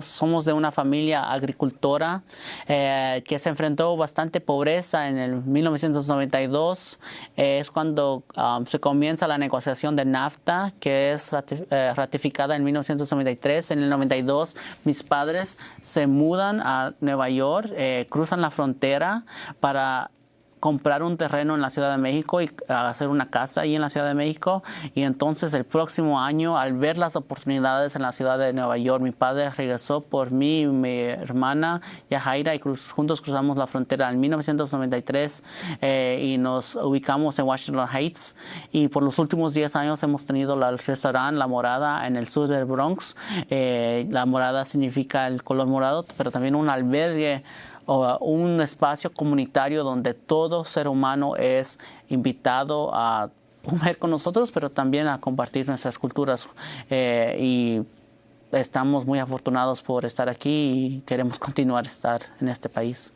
Somos de una familia agricultora eh, que se enfrentó bastante pobreza en el 1992. Eh, es cuando um, se comienza la negociación de NAFTA, que es eh, ratificada en 1993. En el 92 mis padres se mudan a Nueva York, cruzan la frontera para comprar un terreno en la Ciudad de México y hacer una casa ahí en la Ciudad de México. Y entonces el próximo año, al ver las oportunidades en la ciudad de Nueva York, mi padre regresó por mí y mi hermana Yajaira y juntos cruzamos la frontera en 1993 eh, y nos ubicamos en Washington Heights. Y por los últimos 10 años hemos tenido el restaurante La Morada en el sur del Bronx. Eh, la morada significa el color morado, pero también un albergue un espacio comunitario donde todo ser humano es invitado a comer con nosotros, pero también a compartir nuestras culturas. Eh, y estamos muy afortunados por estar aquí y queremos continuar estar en este país.